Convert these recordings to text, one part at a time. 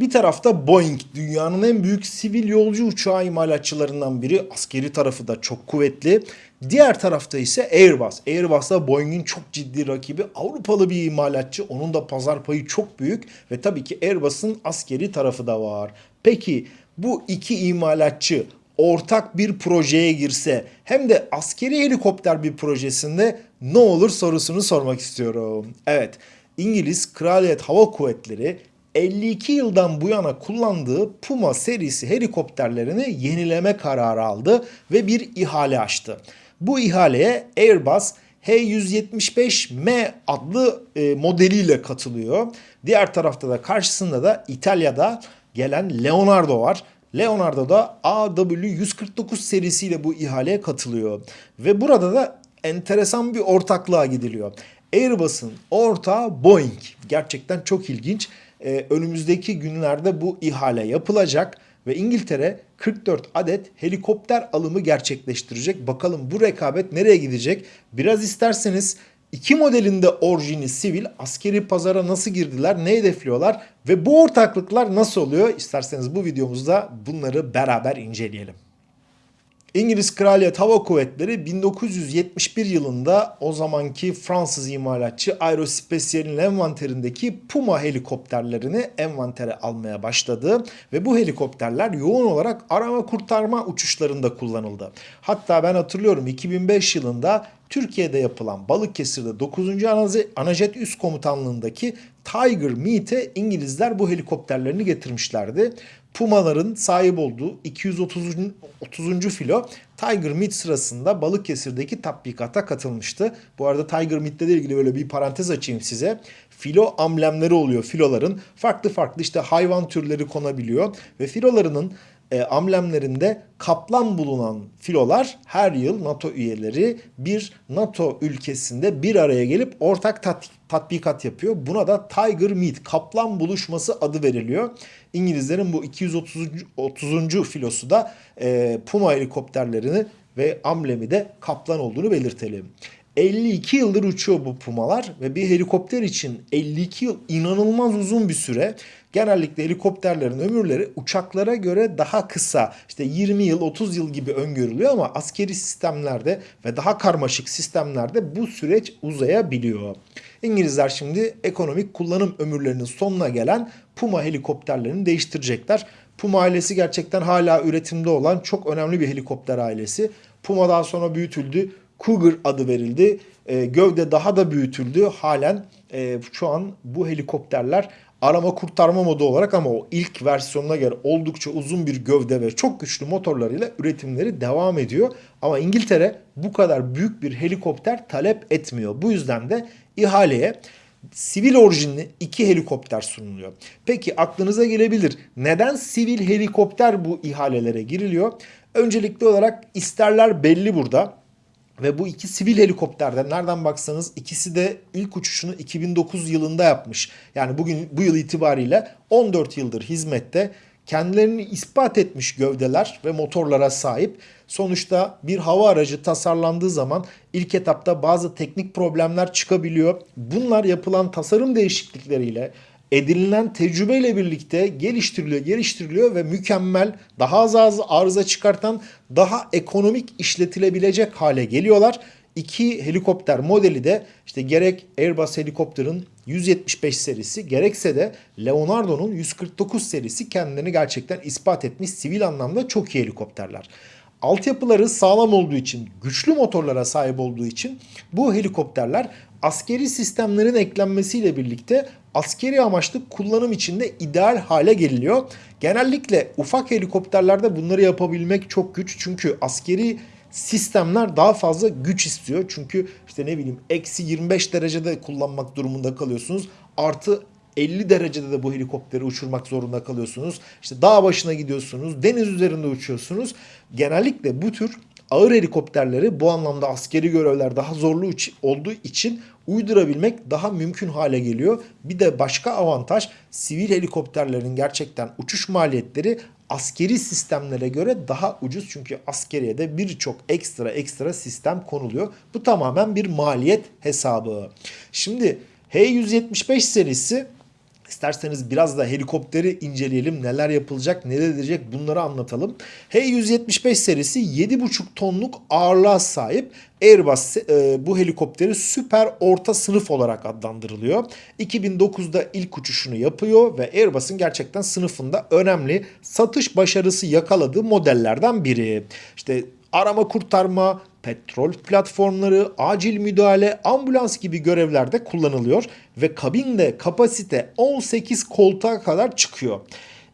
Bir tarafta Boeing, dünyanın en büyük sivil yolcu uçağı imalatçılarından biri. Askeri tarafı da çok kuvvetli. Diğer tarafta ise Airbus. Airbus da Boeing'in çok ciddi rakibi. Avrupalı bir imalatçı. Onun da pazar payı çok büyük. Ve tabii ki Airbus'un askeri tarafı da var. Peki bu iki imalatçı ortak bir projeye girse hem de askeri helikopter bir projesinde ne olur sorusunu sormak istiyorum. Evet, İngiliz Kraliyet Hava Kuvvetleri 52 yıldan bu yana kullandığı Puma serisi helikopterlerini yenileme kararı aldı ve bir ihale açtı. Bu ihaleye Airbus H175M adlı e, modeliyle katılıyor. Diğer tarafta da karşısında da İtalya'da gelen Leonardo var. Leonardo da AW149 serisiyle bu ihaleye katılıyor. Ve burada da enteresan bir ortaklığa gidiliyor. Airbus'un ortağı Boeing. Gerçekten çok ilginç. Ee, önümüzdeki günlerde bu ihale yapılacak ve İngiltere 44 adet helikopter alımı gerçekleştirecek. Bakalım bu rekabet nereye gidecek? Biraz isterseniz iki modelinde orijini sivil askeri pazara nasıl girdiler, ne hedefliyorlar ve bu ortaklıklar nasıl oluyor? İsterseniz bu videomuzda bunları beraber inceleyelim. İngiliz Kraliyet Hava Kuvvetleri 1971 yılında o zamanki Fransız imalatçı Aerospatial'in envanterindeki Puma helikopterlerini envantere almaya başladı ve bu helikopterler yoğun olarak arama kurtarma uçuşlarında kullanıldı. Hatta ben hatırlıyorum 2005 yılında Türkiye'de yapılan Balıkesir'de 9. Anajet Üst Komutanlığındaki Tiger Meet'e İngilizler bu helikopterlerini getirmişlerdi. Pumaların sahip olduğu 230. 30. filo Tiger Meet sırasında Balıkesir'deki tatbikata katılmıştı. Bu arada Tiger Meet'le ilgili böyle bir parantez açayım size. Filo amblemleri oluyor filoların. Farklı farklı işte hayvan türleri konabiliyor ve filolarının e, amblemlerinde kaplan bulunan filolar her yıl NATO üyeleri bir NATO ülkesinde bir araya gelip ortak tat, tatbikat yapıyor. Buna da Tiger Meet, kaplan buluşması adı veriliyor. İngilizlerin bu 230. 30. filosu da e, Puma helikopterlerini ve amblemi de kaplan olduğunu belirtelim. 52 yıldır uçuyor bu pumalar ve bir helikopter için 52 yıl inanılmaz uzun bir süre. Genellikle helikopterlerin ömürleri uçaklara göre daha kısa. İşte 20 yıl 30 yıl gibi öngörülüyor ama askeri sistemlerde ve daha karmaşık sistemlerde bu süreç uzayabiliyor. İngilizler şimdi ekonomik kullanım ömürlerinin sonuna gelen Puma helikopterlerini değiştirecekler. Puma ailesi gerçekten hala üretimde olan çok önemli bir helikopter ailesi. Puma daha sonra büyütüldü. Cougar adı verildi. E, gövde daha da büyütüldü. Halen e, şu an bu helikopterler arama kurtarma modu olarak ama o ilk versiyonuna göre oldukça uzun bir gövde ve çok güçlü motorlarıyla üretimleri devam ediyor. Ama İngiltere bu kadar büyük bir helikopter talep etmiyor. Bu yüzden de ihaleye sivil orijinli iki helikopter sunuluyor. Peki aklınıza gelebilir neden sivil helikopter bu ihalelere giriliyor? Öncelikli olarak isterler belli burada. Ve bu iki sivil helikopterden nereden baksanız ikisi de ilk uçuşunu 2009 yılında yapmış. Yani bugün bu yıl itibariyle 14 yıldır hizmette kendilerini ispat etmiş gövdeler ve motorlara sahip. Sonuçta bir hava aracı tasarlandığı zaman ilk etapta bazı teknik problemler çıkabiliyor. Bunlar yapılan tasarım değişiklikleriyle edinilen tecrübeyle birlikte geliştiriliyor, geliştiriliyor ve mükemmel, daha az az arıza çıkartan, daha ekonomik işletilebilecek hale geliyorlar. İki helikopter modeli de işte gerek Airbus helikopterin 175 serisi gerekse de Leonardo'nun 149 serisi kendilerini gerçekten ispat etmiş sivil anlamda çok iyi helikopterler. Altyapıları sağlam olduğu için, güçlü motorlara sahip olduğu için bu helikopterler askeri sistemlerin eklenmesiyle birlikte askeri amaçlı kullanım içinde ideal hale geliniyor. Genellikle ufak helikopterlerde bunları yapabilmek çok güç. Çünkü askeri sistemler daha fazla güç istiyor. Çünkü işte ne bileyim eksi 25 derecede kullanmak durumunda kalıyorsunuz. Artı 50 derecede de bu helikopteri uçurmak zorunda kalıyorsunuz. İşte dağ başına gidiyorsunuz, deniz üzerinde uçuyorsunuz. Genellikle bu tür ağır helikopterleri bu anlamda askeri görevler daha zorlu olduğu için uydurabilmek daha mümkün hale geliyor. Bir de başka avantaj sivil helikopterlerin gerçekten uçuş maliyetleri askeri sistemlere göre daha ucuz. Çünkü askeriye de birçok ekstra ekstra sistem konuluyor. Bu tamamen bir maliyet hesabı. Şimdi H175 serisi İsterseniz biraz da helikopteri inceleyelim. Neler yapılacak, neler edilecek bunları anlatalım. H-175 serisi 7,5 tonluk ağırlığa sahip Airbus e, bu helikopteri süper orta sınıf olarak adlandırılıyor. 2009'da ilk uçuşunu yapıyor ve Airbus'un gerçekten sınıfında önemli satış başarısı yakaladığı modellerden biri. İşte arama kurtarma, petrol platformları, acil müdahale, ambulans gibi görevlerde kullanılıyor ve kabinde kapasite 18 koltuğa kadar çıkıyor.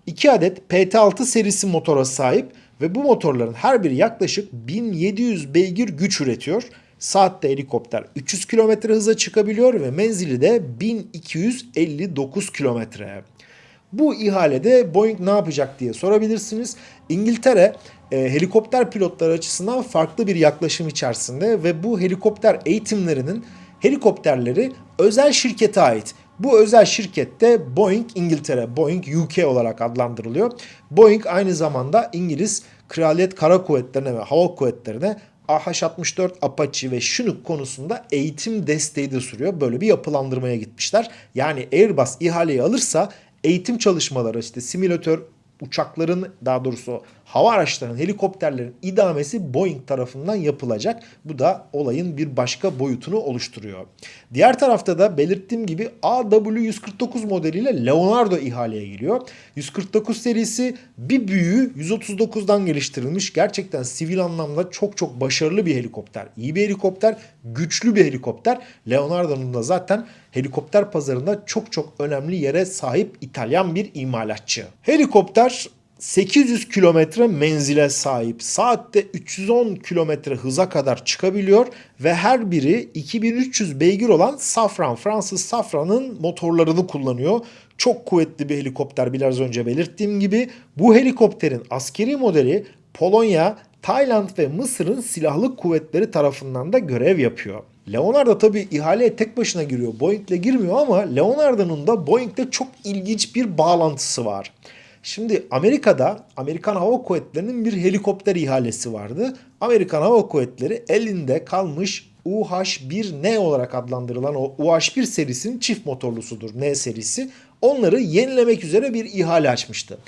2 adet PT6 serisi motora sahip ve bu motorların her biri yaklaşık 1700 beygir güç üretiyor. Saatte helikopter 300 km hıza çıkabiliyor ve menzili de 1259 kilometre. Bu ihalede Boeing ne yapacak diye sorabilirsiniz. İngiltere e, helikopter pilotları açısından farklı bir yaklaşım içerisinde ve bu helikopter eğitimlerinin helikopterleri özel şirkete ait. Bu özel şirkette Boeing İngiltere, Boeing UK olarak adlandırılıyor. Boeing aynı zamanda İngiliz Kraliyet Kara Kuvvetleri'ne ve Hava Kuvvetleri'ne AH-64 Apache ve Chinook konusunda eğitim desteği de sürüyor. Böyle bir yapılandırmaya gitmişler. Yani Airbus ihaleyi alırsa eğitim çalışmaları işte simülatör uçakların daha doğrusu hava araçlarının, helikopterlerin idamesi Boeing tarafından yapılacak. Bu da olayın bir başka boyutunu oluşturuyor. Diğer tarafta da belirttiğim gibi AW149 modeliyle Leonardo ihaleye giriyor. 149 serisi bir büyüğü 139'dan geliştirilmiş. Gerçekten sivil anlamda çok çok başarılı bir helikopter. İyi bir helikopter, güçlü bir helikopter. Leonardo'nun da zaten helikopter pazarında çok çok önemli yere sahip İtalyan bir imalatçı. Helikopter 800 kilometre menzile sahip. Saatte 310 kilometre hıza kadar çıkabiliyor ve her biri 2300 beygir olan Safran, Fransız Safran'ın motorlarını kullanıyor. Çok kuvvetli bir helikopter biraz önce belirttiğim gibi. Bu helikopterin askeri modeli Polonya, Tayland ve Mısır'ın silahlı kuvvetleri tarafından da görev yapıyor. Leonardo tabi ihaleye tek başına giriyor. Boeing'le girmiyor ama Leonardo'nun da Boeing'le çok ilginç bir bağlantısı var. Şimdi Amerika'da Amerikan Hava Kuvvetleri'nin bir helikopter ihalesi vardı. Amerikan Hava Kuvvetleri elinde kalmış UH-1N olarak adlandırılan o UH-1 serisinin çift motorlusudur N serisi. Onları yenilemek üzere bir ihale açmıştı.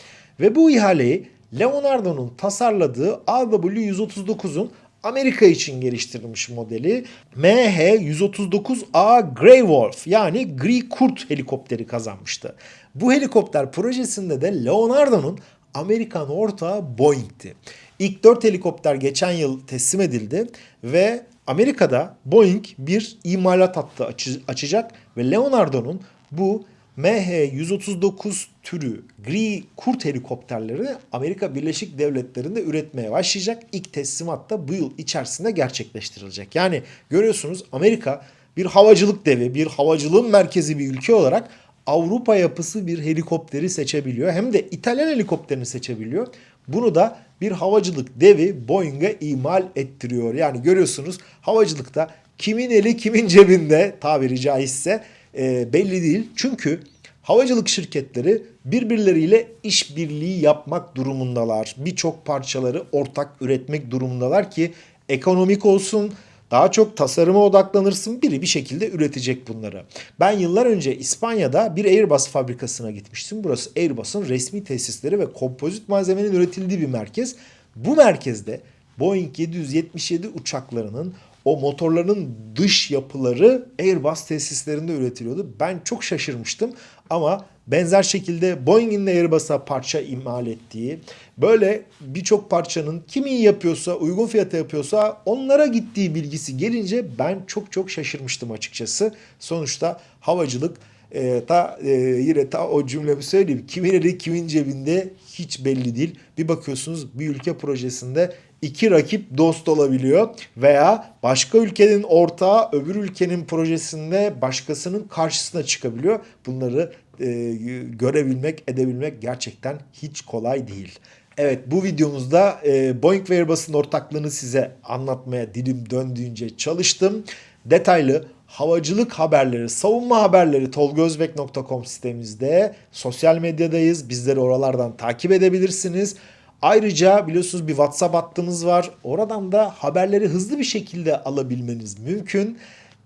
Ve bu ihaleyi Leonardo'nun tasarladığı AW139'un Amerika için geliştirilmiş modeli MH-139A Grey Wolf yani Gri Kurt helikopteri kazanmıştı. Bu helikopter projesinde de Leonardo'nun Amerikan ortağı Boeing'ti. İlk 4 helikopter geçen yıl teslim edildi ve Amerika'da Boeing bir imalat hattı açacak ve Leonardo'nun bu MH-139 türü gri kurt helikopterlerini Amerika Birleşik Devletleri'nde üretmeye başlayacak. İlk teslimat da bu yıl içerisinde gerçekleştirilecek. Yani görüyorsunuz Amerika bir havacılık devi, bir havacılığın merkezi bir ülke olarak Avrupa yapısı bir helikopteri seçebiliyor. Hem de İtalyan helikopterini seçebiliyor. Bunu da bir havacılık devi Boeing'e imal ettiriyor. Yani görüyorsunuz havacılıkta kimin eli kimin cebinde tabiri caizse e, belli değil. Çünkü havacılık şirketleri birbirleriyle işbirliği yapmak durumundalar. Birçok parçaları ortak üretmek durumundalar ki ekonomik olsun, daha çok tasarıma odaklanırsın biri bir şekilde üretecek bunları. Ben yıllar önce İspanya'da bir Airbus fabrikasına gitmiştim. Burası Airbus'un resmi tesisleri ve kompozit malzemenin üretildiği bir merkez. Bu merkezde Boeing 777 uçaklarının o motorların dış yapıları Airbus tesislerinde üretiliyordu. Ben çok şaşırmıştım ama benzer şekilde Boeing'in de Airbus'a parça imal ettiği, böyle birçok parçanın kimi yapıyorsa, uygun fiyata yapıyorsa onlara gittiği bilgisi gelince ben çok çok şaşırmıştım açıkçası. Sonuçta havacılık e, ta e, yine ta o cümlemi söyleyeyim. Kimin eli kimin cebinde hiç belli değil. Bir bakıyorsunuz bir ülke projesinde iki rakip dost olabiliyor veya başka ülkenin ortağı öbür ülkenin projesinde başkasının karşısına çıkabiliyor. Bunları e, görebilmek, edebilmek gerçekten hiç kolay değil. Evet bu videomuzda e, Boeing ve Airbus'un ortaklığını size anlatmaya dilim döndüğünce çalıştım. Detaylı havacılık haberleri, savunma haberleri tolgozbek.com sitemizde. Sosyal medyadayız. Bizleri oralardan takip edebilirsiniz. Ayrıca biliyorsunuz bir WhatsApp hattımız var. Oradan da haberleri hızlı bir şekilde alabilmeniz mümkün.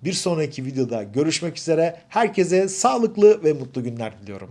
Bir sonraki videoda görüşmek üzere. Herkese sağlıklı ve mutlu günler diliyorum.